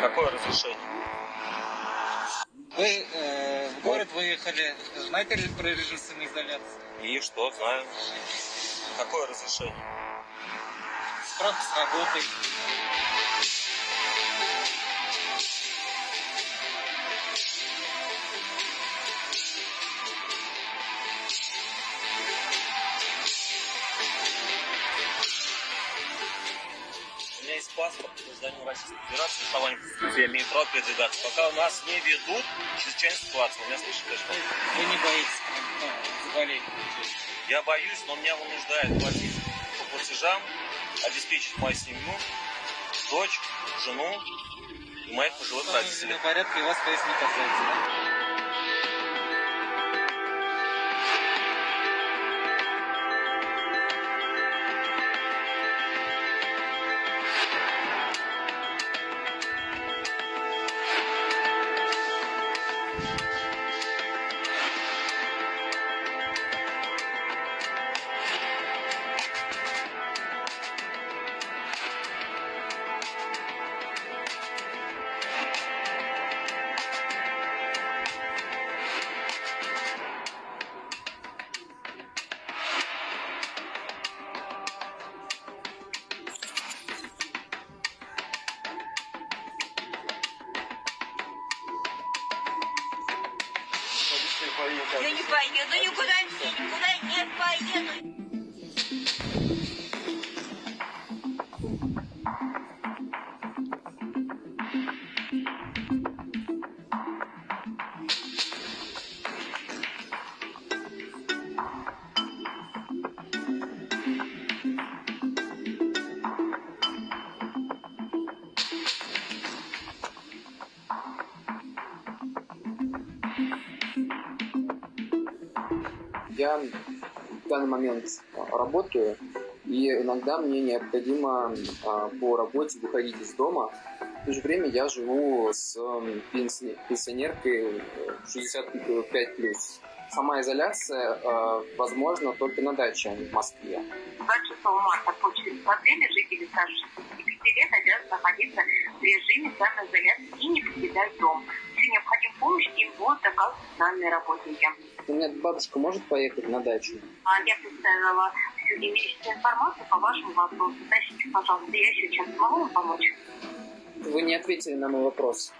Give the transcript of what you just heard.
Какое разрешение? Вы э, в город выехали, знаете ли про режим самоизоляции? И что, знаю. Какое разрешение? Справка с работой. У паспорт гражданина Российской Федерации, я имею право передвигаться. Пока у нас не ведут чрезвычайную ситуацию. Вы меня слышите, что? Вы не боитесь ну, заболеть? Я боюсь, но меня вынуждает платить по платежам, обеспечить мою семью, дочь, жену и моих пожилых Ну, родителей. на порядке вас, есть, не касается, да? Я не поеду никуда, никуда не поеду. Я в данный момент а, работаю, и иногда мне необходимо а, по работе выходить из дома. В то же время я живу с пенсионеркой э, 65 плюс. Сама изоляция э, возможна только на даче, а не в Москве. 26 марта по постановлению жители старше 65 лет обязаны находиться в режиме самоизоляции и не покидать дом. Если необходима помощь, им будут оказывать социальные работники. У меня бабушка может поехать на дачу? А я представила всю имеющуюся информацию по вашему вопросу. Уточните, пожалуйста, я сейчас могу вам помочь? Вы не ответили на мой вопрос.